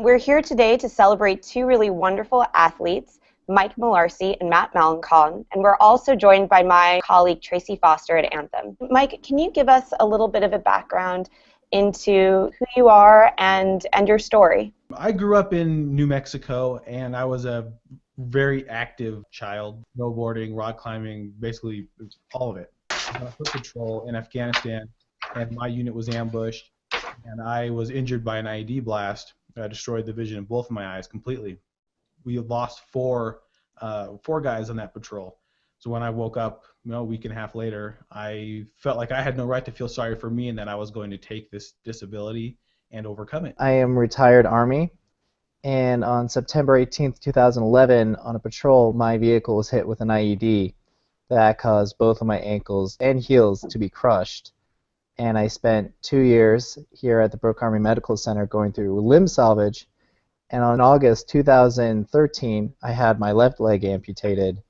We're here today to celebrate two really wonderful athletes, Mike Malarcy and Matt Melancon, and we're also joined by my colleague Tracy Foster at Anthem. Mike, can you give us a little bit of a background into who you are and, and your story? I grew up in New Mexico and I was a very active child, snowboarding, rock climbing, basically all of it. I was on patrol in Afghanistan and my unit was ambushed and I was injured by an IED blast uh, destroyed the vision in both of my eyes completely. We lost four uh, four guys on that patrol. So when I woke up, you know, a week and a half later, I felt like I had no right to feel sorry for me, and that I was going to take this disability and overcome it. I am retired Army, and on September 18th, 2011, on a patrol, my vehicle was hit with an IED that caused both of my ankles and heels to be crushed and I spent two years here at the Brooke Army Medical Center going through limb salvage. And on August 2013, I had my left leg amputated.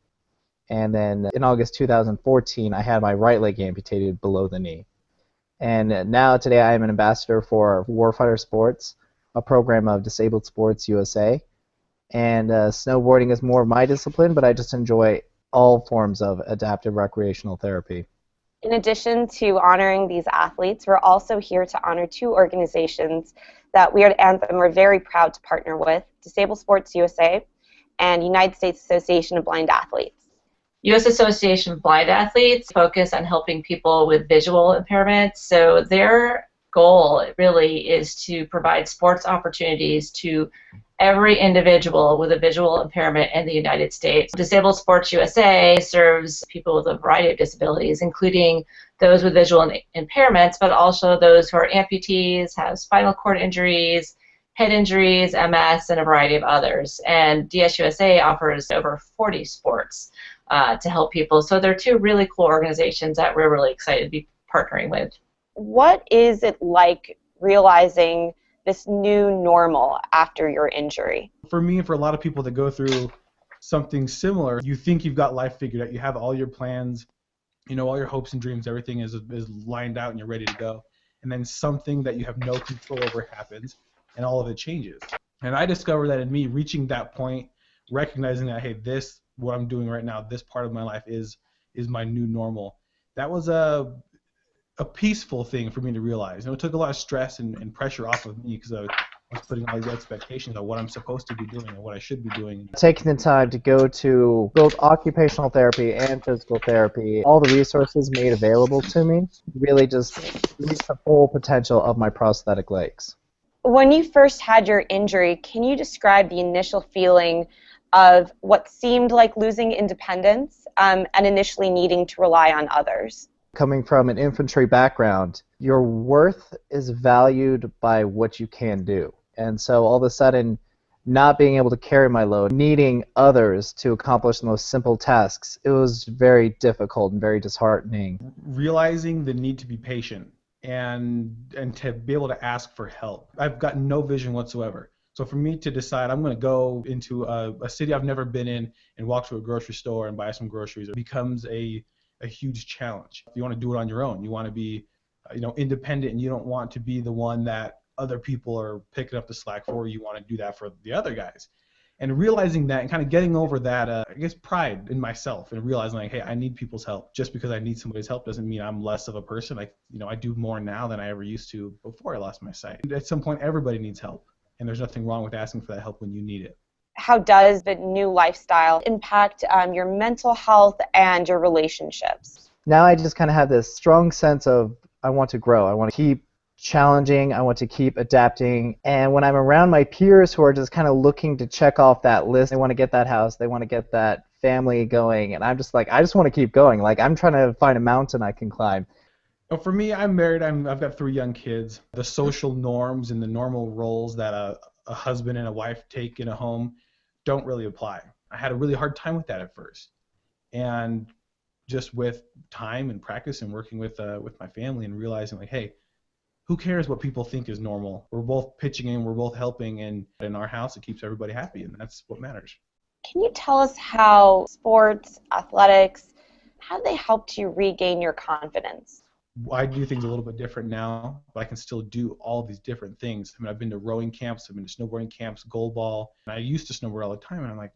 And then in August 2014, I had my right leg amputated below the knee. And now, today, I am an ambassador for Warfighter Sports, a program of Disabled Sports USA. And uh, snowboarding is more of my discipline, but I just enjoy all forms of adaptive recreational therapy. In addition to honoring these athletes, we're also here to honor two organizations that we at Anthem are very proud to partner with, Disabled Sports USA and United States Association of Blind Athletes. U.S. Association of Blind Athletes focus on helping people with visual impairments, so their goal really is to provide sports opportunities to every individual with a visual impairment in the United States. Disabled Sports USA serves people with a variety of disabilities, including those with visual impairments, but also those who are amputees, have spinal cord injuries, head injuries, MS, and a variety of others. And DSUSA offers over 40 sports uh, to help people. So they're two really cool organizations that we're really excited to be partnering with. What is it like realizing this new normal after your injury? For me and for a lot of people that go through something similar, you think you've got life figured out. You have all your plans, you know, all your hopes and dreams, everything is, is lined out and you're ready to go. And then something that you have no control over happens and all of it changes. And I discovered that in me reaching that point, recognizing that, hey, this, what I'm doing right now, this part of my life is is my new normal. That was a a peaceful thing for me to realize. You know, it took a lot of stress and, and pressure off of me because I was putting all these expectations on what I'm supposed to be doing and what I should be doing. Taking the time to go to both occupational therapy and physical therapy, all the resources made available to me really just reached the full potential of my prosthetic legs. When you first had your injury, can you describe the initial feeling of what seemed like losing independence um, and initially needing to rely on others? Coming from an infantry background, your worth is valued by what you can do. And so all of a sudden, not being able to carry my load, needing others to accomplish the most simple tasks, it was very difficult and very disheartening. Realizing the need to be patient and and to be able to ask for help. I've got no vision whatsoever. So for me to decide I'm going to go into a, a city I've never been in and walk to a grocery store and buy some groceries, it becomes a a huge challenge. If you want to do it on your own, you want to be, uh, you know, independent, and you don't want to be the one that other people are picking up the slack for. You want to do that for the other guys. And realizing that and kind of getting over that, uh, I guess, pride in myself and realizing like, hey, I need people's help. Just because I need somebody's help doesn't mean I'm less of a person. I, you know, I do more now than I ever used to before I lost my sight. At some point, everybody needs help, and there's nothing wrong with asking for that help when you need it how does the new lifestyle impact um, your mental health and your relationships? Now I just kind of have this strong sense of I want to grow. I want to keep challenging. I want to keep adapting. And when I'm around my peers who are just kind of looking to check off that list, they want to get that house, they want to get that family going, and I'm just like, I just want to keep going. Like I'm trying to find a mountain I can climb. Well, for me, I'm married. I'm, I've got three young kids. The social norms and the normal roles that a, a husband and a wife take in a home don't really apply. I had a really hard time with that at first, and just with time and practice and working with uh, with my family and realizing like, hey, who cares what people think is normal? We're both pitching in, we're both helping, and in our house, it keeps everybody happy, and that's what matters. Can you tell us how sports, athletics, how they helped you regain your confidence? I do things a little bit different now, but I can still do all these different things. I mean, I've been to rowing camps, I've been to snowboarding camps, goalball. And I used to snowboard all the time, and I'm like,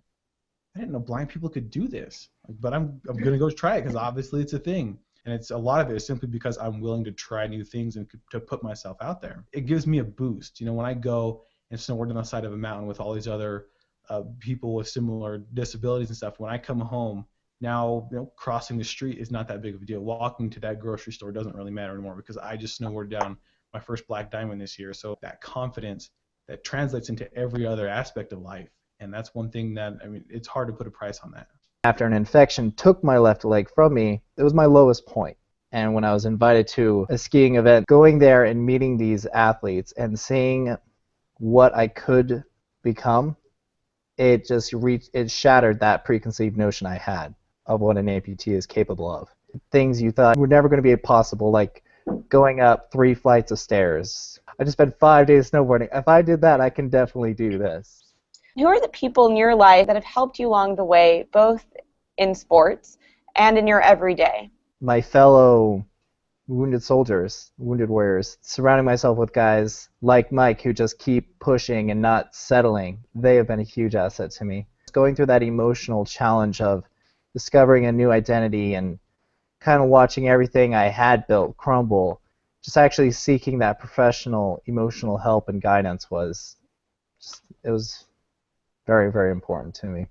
I didn't know blind people could do this. But I'm I'm gonna go try it because obviously it's a thing. And it's a lot of it is simply because I'm willing to try new things and to put myself out there. It gives me a boost. You know, when I go and snowboard on the side of a mountain with all these other uh, people with similar disabilities and stuff, when I come home, now you know, crossing the street is not that big of a deal. Walking to that grocery store doesn't really matter anymore because I just snowboarded down my first black diamond this year. So that confidence that translates into every other aspect of life. And that's one thing that I mean it's hard to put a price on that. After an infection took my left leg from me, it was my lowest point. And when I was invited to a skiing event, going there and meeting these athletes and seeing what I could become, it just reached it shattered that preconceived notion I had of what an amputee is capable of. Things you thought were never going to be possible, like going up three flights of stairs. I just spent five days snowboarding. If I did that, I can definitely do this. Who are the people in your life that have helped you along the way, both in sports and in your everyday? My fellow wounded soldiers, wounded warriors, surrounding myself with guys like Mike who just keep pushing and not settling. They have been a huge asset to me. Going through that emotional challenge of discovering a new identity and kind of watching everything I had built crumble, just actually seeking that professional emotional help and guidance was just, it was very very important to me.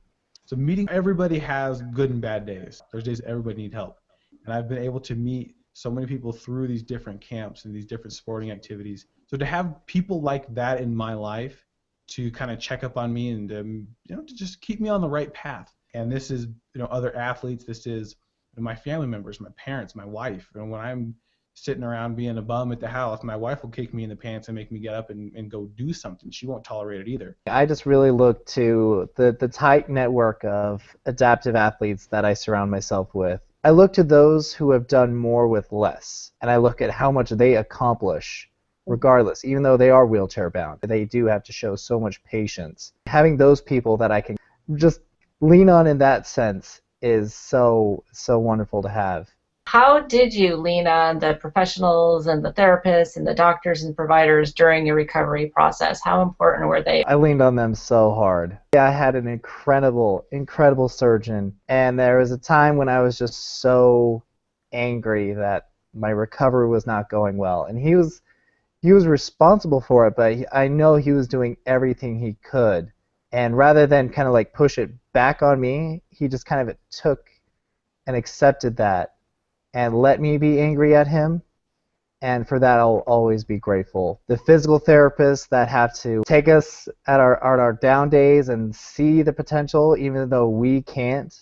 So meeting everybody has good and bad days. There's days everybody need help, and I've been able to meet so many people through these different camps and these different sporting activities. So to have people like that in my life to kind of check up on me and um, you know to just keep me on the right path and this is you know other athletes this is my family members my parents my wife. And when i'm sitting around being a bum at the house my wife will kick me in the pants and make me get up and, and go do something. She won't tolerate it either. I just really look to the, the tight network of adaptive athletes that i surround myself with. I look to those who have done more with less and i look at how much they accomplish regardless even though they are wheelchair bound. They do have to show so much patience. Having those people that i can just lean on in that sense is so so wonderful to have. How did you lean on the professionals and the therapists and the doctors and providers during your recovery process? How important were they? I leaned on them so hard. Yeah, I had an incredible, incredible surgeon, and there was a time when I was just so angry that my recovery was not going well, and he was he was responsible for it, but he, I know he was doing everything he could and rather than kind of like push it back on me, he just kind of took and accepted that and let me be angry at him. And for that, I'll always be grateful. The physical therapists that have to take us at our, at our down days and see the potential, even though we can't.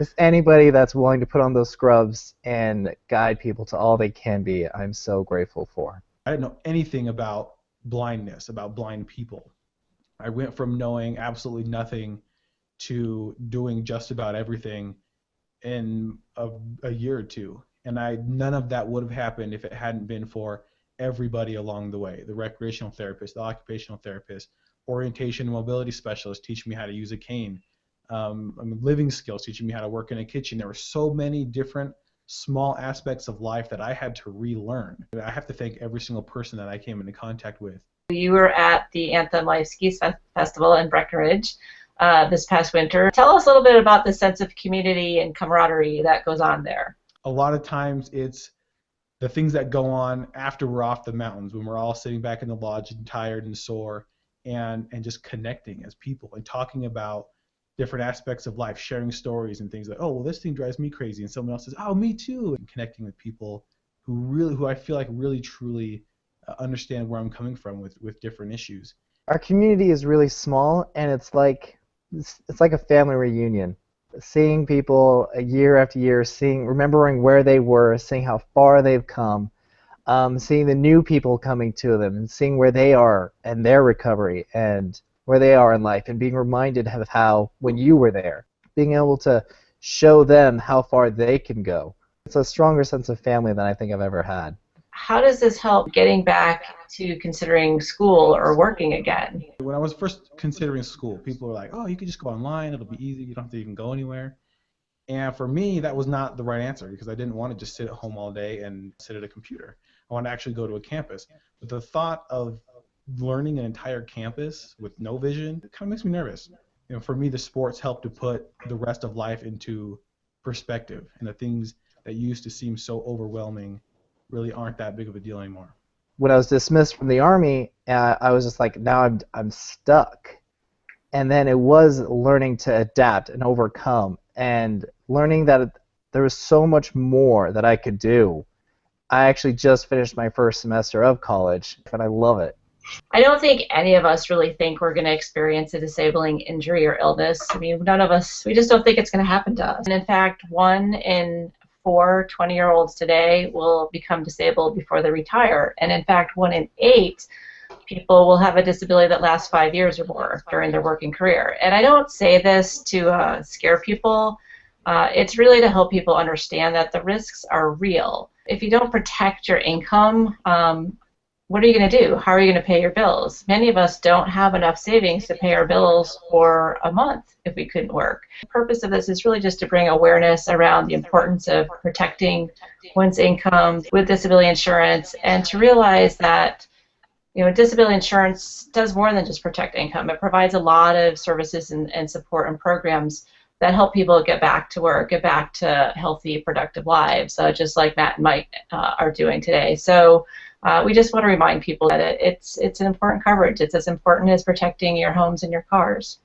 Just anybody that's willing to put on those scrubs and guide people to all they can be, I'm so grateful for. I didn't know anything about blindness, about blind people. I went from knowing absolutely nothing to doing just about everything in a, a year or two. And I none of that would have happened if it hadn't been for everybody along the way the recreational therapist, the occupational therapist, orientation and mobility specialist teaching me how to use a cane, um, I mean, living skills teaching me how to work in a kitchen. There were so many different small aspects of life that I had to relearn. I have to thank every single person that I came into contact with you were at the Anthem Life Ski Festival in Breckenridge uh, this past winter. Tell us a little bit about the sense of community and camaraderie that goes on there. A lot of times it's the things that go on after we're off the mountains when we're all sitting back in the lodge and tired and sore and and just connecting as people and talking about different aspects of life sharing stories and things like oh well this thing drives me crazy and someone else says oh me too and connecting with people who really who i feel like really truly uh, understand where I'm coming from with, with different issues. Our community is really small, and it's like it's, like a family reunion. Seeing people year after year, seeing remembering where they were, seeing how far they've come, um, seeing the new people coming to them, and seeing where they are and their recovery and where they are in life, and being reminded of how when you were there, being able to show them how far they can go. It's a stronger sense of family than I think I've ever had how does this help getting back to considering school or working again? When I was first considering school, people were like, "Oh, you could just go online; it'll be easy. You don't have to even go anywhere." And for me, that was not the right answer because I didn't want to just sit at home all day and sit at a computer. I wanted to actually go to a campus. But the thought of learning an entire campus with no vision it kind of makes me nervous. You know, for me, the sports help to put the rest of life into perspective, and the things that used to seem so overwhelming really aren't that big of a deal anymore. When I was dismissed from the army, uh, I was just like, now I'm I'm stuck. And then it was learning to adapt and overcome, and learning that there was so much more that I could do. I actually just finished my first semester of college, and I love it. I don't think any of us really think we're going to experience a disabling injury or illness. I mean, none of us, we just don't think it's going to happen to us. And in fact, one in four 20 year olds today will become disabled before they retire. And in fact, one in eight people will have a disability that lasts five years or more during their working career. And I don't say this to uh, scare people. Uh, it's really to help people understand that the risks are real. If you don't protect your income, um, what are you going to do? How are you going to pay your bills? Many of us don't have enough savings to pay our bills for a month if we couldn't work. The purpose of this is really just to bring awareness around the importance of protecting one's income with disability insurance and to realize that you know, disability insurance does more than just protect income. It provides a lot of services and, and support and programs that help people get back to work, get back to healthy, productive lives, uh, just like Matt and Mike uh, are doing today. So uh, we just want to remind people that it, it's it's an important coverage. It's as important as protecting your homes and your cars.